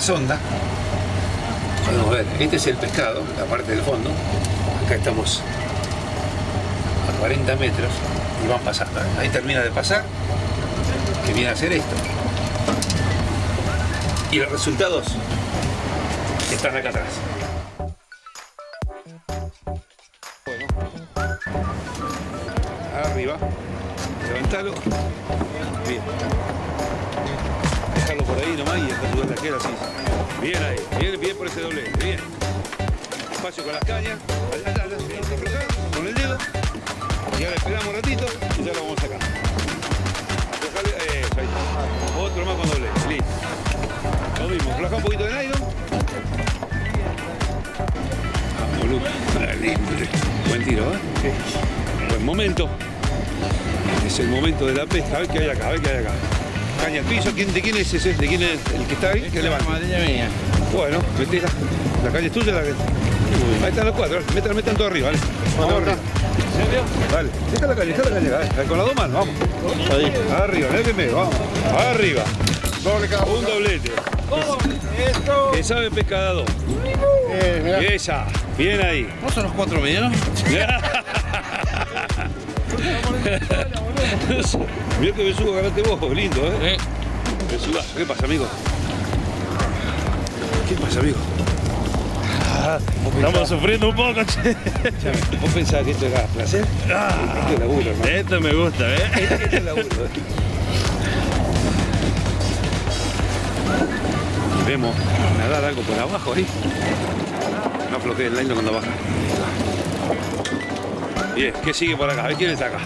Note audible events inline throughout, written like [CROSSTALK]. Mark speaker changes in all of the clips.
Speaker 1: sonda. Podemos ver, este es el pescado, la parte del fondo. Acá estamos a 40 metros y van pasando. Ahí termina de pasar, que viene a hacer esto. Y los resultados están acá atrás. Bueno, arriba, levantalo. Bien. Por ahí nomás y subir la queda así. Bien ahí, bien, bien por ese doblete, bien. Espacio con las cañas, con el dedo. Y ahora esperamos un ratito y ya lo vamos a sacar. Eso, ahí. Otro más con doblete, listo. Lo mismo, afloja un poquito de nylon. Vamos. Ah, lindo. Buen tiro, ¿eh? Buen momento. Es el momento de la pesca. A ver qué hay acá, a ver qué hay acá. Caña al piso. ¿Quién, ¿De quién es ese? ¿De quién es el que está ahí? Que levanta.
Speaker 2: mía.
Speaker 1: Bueno, metela. La caña es tuya. La... Ahí están los cuatro. Metan, metan todo arriba, ¿vale? Vamos arriba. Dale, deja la caña, deja la caña. Dale, Con las dos manos, vamos.
Speaker 2: Ahí.
Speaker 1: Arriba, en el primero, vamos. Arriba.
Speaker 2: Doble cada
Speaker 1: Un doblete.
Speaker 2: Esto.
Speaker 1: Que sabe pescador.
Speaker 2: Eh.
Speaker 1: Esa. Bien ahí.
Speaker 2: ¿Vos son los cuatro medianos? [LAUGHS] [LAUGHS] [LAUGHS]
Speaker 1: Mirá que besugo ganaste vos, lindo, ¿eh? Besugazo. ¿Qué pasa, amigo? ¿Qué pasa, amigo?
Speaker 2: Estamos sufriendo un poco, che.
Speaker 1: ¿Vos pensabas que esto era placer? Esto es laburo, hermano.
Speaker 2: Esto me gusta, ¿eh? [LAUGHS]
Speaker 1: Esto es laburo. ¿eh? Vemos nadar algo por abajo ahí. No afloje el line cuando baja. Bien, ¿qué sigue por acá? A ver quién está acá.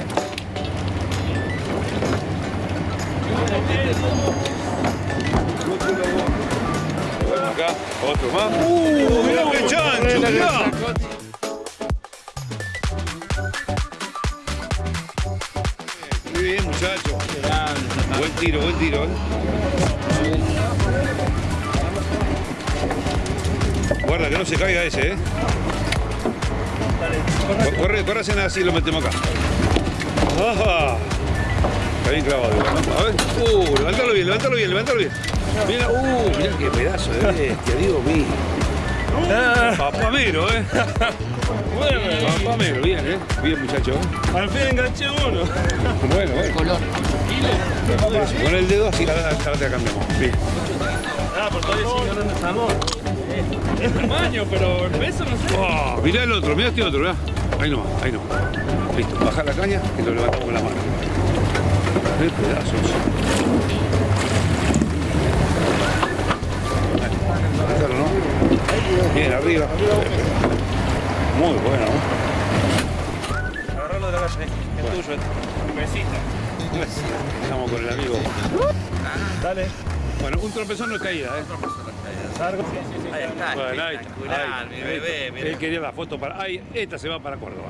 Speaker 1: Bueno, acá, otro más. ¡Uh! ¡Mirá qué chancho! Muy bien, muchacho. Buen tiro, buen tiro. Guarda que no se caiga ese, ¿eh? Co- Corre, corre hacen así y lo metemos acá. ¡Ajá! Está bien clavado. ¿no? A ver. Uh, levántalo bien, levántalo bien, levántalo bien. Mira, uh, mira qué pedazo de bestia, Dios mío. Papamero, ¿eh? Papamero, bien, ¿eh? Bien, muchacho. ¿eh?
Speaker 2: Al fin enganché uno.
Speaker 1: Bueno, bueno. Eso, Con el dedo así la, la, la, la cambiamos. Bien.
Speaker 2: Ah, por todavía sigue ganando salmón. Es tamaño, pero el peso no sé.
Speaker 1: Oh, mirá el otro, mirá este otro, mirá. Ahí nomás, ahí nomás. Listo, baja la caña y lo levantamos con la mano. Qué pedazos. Bien, arriba. Muy bueno. ¿no?
Speaker 2: Agarralo de la calle, es tuyo. Un besito.
Speaker 1: Estamos con el amigo.
Speaker 2: Dale.
Speaker 1: Bueno, un tropezón no es caída, ¿eh?
Speaker 2: Largo.
Speaker 3: Ahí está,
Speaker 1: Bueno, ahí está.
Speaker 3: espectacular,
Speaker 1: Ahí
Speaker 3: mi
Speaker 1: está.
Speaker 3: bebé,
Speaker 1: Él quería la foto para. Ahí, esta se va para Córdoba.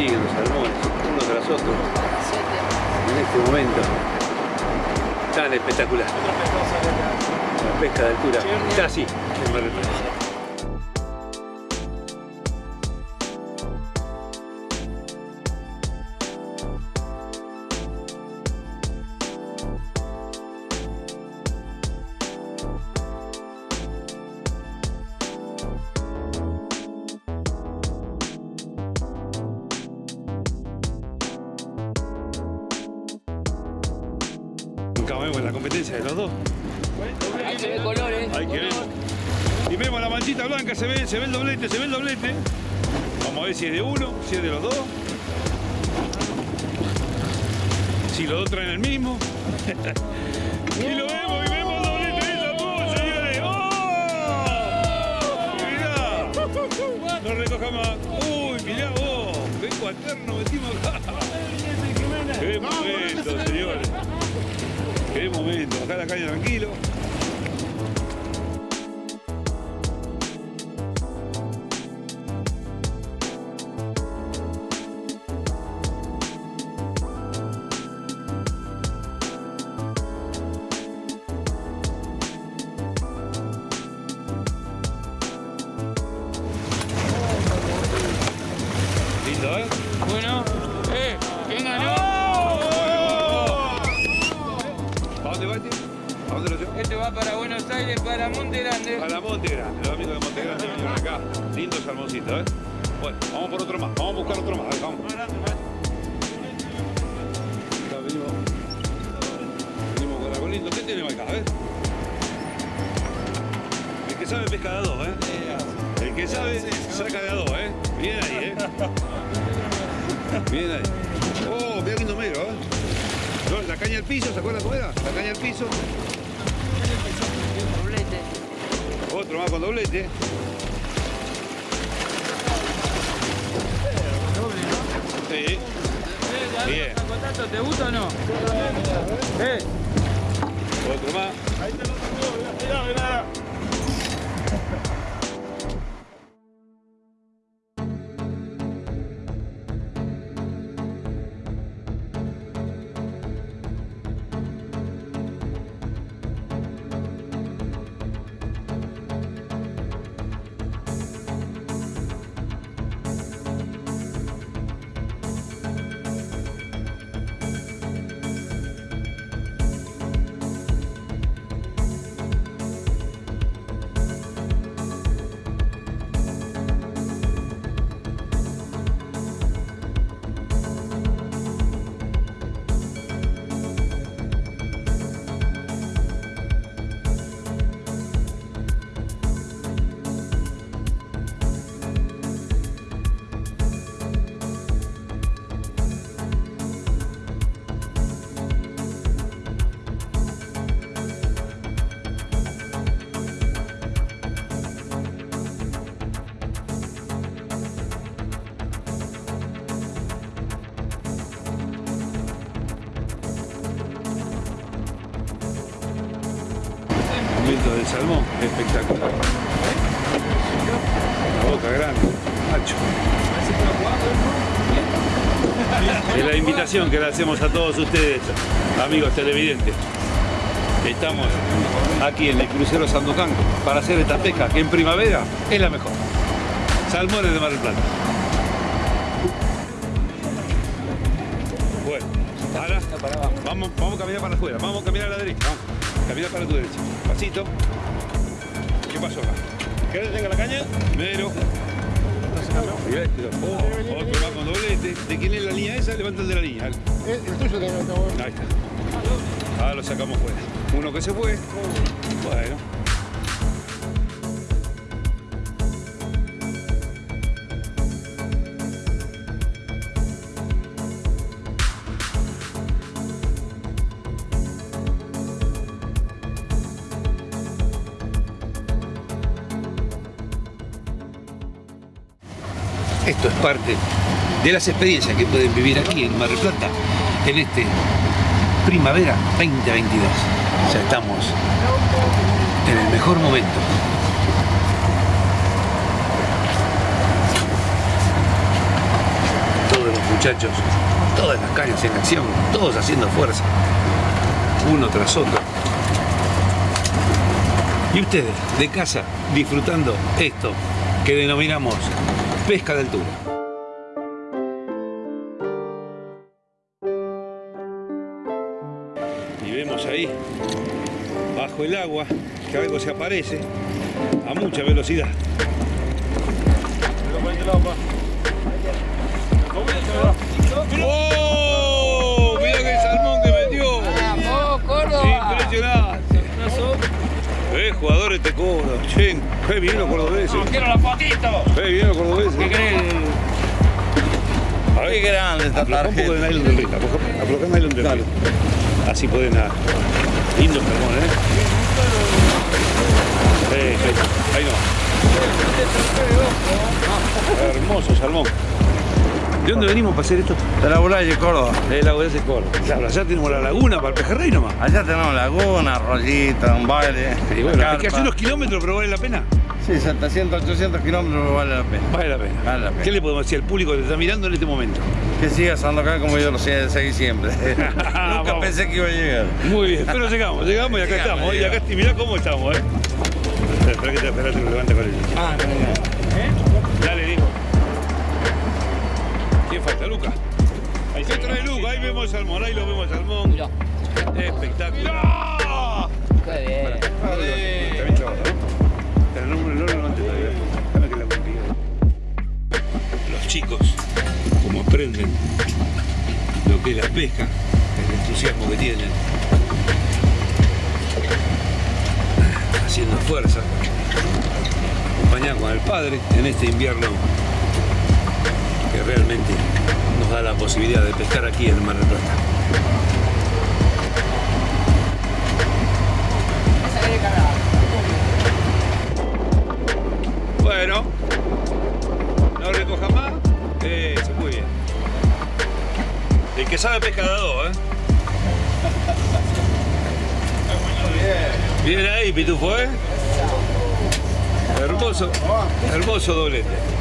Speaker 3: Sí, sí.
Speaker 1: siguen los salmones, uno tras otro, en este momento. Tan espectacular. La pesca de altura, casi. En Mar del De los dos.
Speaker 3: Ahí se ve colores.
Speaker 1: Ahí que vemos. Y vemos la manchita blanca, se ve, se ve el doblete, se ve el doblete. Vamos a ver si es de uno, si es de los dos. Si los dos traen el mismo. [LAUGHS] y lo vemos, y vemos el doblete de Salmón, señores. ¡Oh! Mirá. No recoja más. Uy, mirá vos. Ven cuaterno metimos acá. [LAUGHS] Qué momento, señores. Qué momento. Acá la caña tranquilo. Vamos por otro más, vamos a buscar otro más, vamos. Acá venimos, venimos con algo lindo. ¿Qué tenemos acá? A ver. El que sabe pesca de a dos, ¿eh? El que sabe saca de a dos, ¿eh? Bien ahí, ¿eh? Bien ahí. Oh, mira lindo medio, ¿eh? No, La caña al piso, ¿se acuerdan cómo era? La caña al piso.
Speaker 3: Doblete.
Speaker 1: Otro más con doblete. Bien.
Speaker 3: ¿Te gusta o no? Eh,
Speaker 1: Otro más. Momento del salmón, espectacular. La boca grande, macho. Es la invitación que le hacemos a todos ustedes, amigos televidentes. Estamos aquí en el crucero Sandocan para hacer esta pesca que en primavera es la mejor. Salmones de Mar del Plata. Bueno, ahora vamos, vamos a caminar para afuera, vamos a caminar a la derecha. Camina para tu derecha. Pasito. ¿Qué pasó acá?
Speaker 2: ¿Querés que tenga la caña?
Speaker 1: Primero. Mirá este, oh, otro más con doblete. ¿De quién es la línea esa? Levanta el de la línea.
Speaker 2: El, el tuyo que bueno.
Speaker 1: Ahí está. Ahora lo sacamos fuera. Uno que se fue. Bueno. Esto es parte de las experiencias que pueden vivir aquí en Mar del Plata en este primavera 2022. O sea, estamos en el mejor momento. Todo el muchachos, todas las cañas en acción, todos haciendo fuerza, uno tras otro. Y ustedes, de casa, disfrutando esto que denominamos pesca de altura. Y vemos ahí, bajo el agua, que algo se aparece a mucha velocidad. ¡Oh! Te cobran. Che, qué bien los cordobeses.
Speaker 2: ¡Quiero la fotito!
Speaker 1: Qué bien los cordobeses.
Speaker 2: ¿Qué
Speaker 1: ver,
Speaker 4: Qué grande esta
Speaker 1: afloja un poco de
Speaker 4: tarjeta.
Speaker 1: nylon del Afloja el nylon del río. Así pueden nadar. Lindo salmón, ¿eh? Eh, ahí, ahí no. Hermoso salmón. ¿De dónde venimos para hacer esto?
Speaker 4: De la Bulaya, Córdoba.
Speaker 1: De la de Córdoba. Claro, allá tenemos la laguna para el pejerrey nomás.
Speaker 4: Allá tenemos laguna, rollita, un baile.
Speaker 1: Y bueno, hay que hacer unos kilómetros, pero vale la pena.
Speaker 4: Sí, 700, 800 kilómetros vale la pena.
Speaker 1: Vale la pena.
Speaker 4: Vale la pena.
Speaker 1: ¿Qué le podemos decir al público que te está mirando en este momento?
Speaker 4: Que andando acá como yo lo sé, seguí siempre. [LAUGHS] [LAUGHS] Nunca
Speaker 1: Vamos.
Speaker 4: pensé que iba a llegar.
Speaker 1: Muy bien, pero llegamos, llegamos y acá
Speaker 4: Llegamos,
Speaker 1: estamos. Y acá, mirá cómo estamos, ¿eh? Espera que te espera, te lo levanta con.
Speaker 4: Ah,
Speaker 1: Dale, Luca. Ahí se trae Luca, ahí vemos el salmón, ahí lo vemos el salmón. Espectacular.
Speaker 3: ¡Qué bien!
Speaker 1: También clavado, ¿no? Pero no, no lo levantes todavía. Déjame que la contigo. Los chicos, como aprenden lo que es la pesca, el entusiasmo que tienen, haciendo fuerza, acompañados con el padre en este invierno realmente nos da la posibilidad de pescar aquí en el Mar del Plata. Bueno, no recoja más. Eso, muy bien. El que sabe pesca de a dos, ¿eh? Bien ahí, Pitufo, ¿eh? Hermoso, hermoso doblete.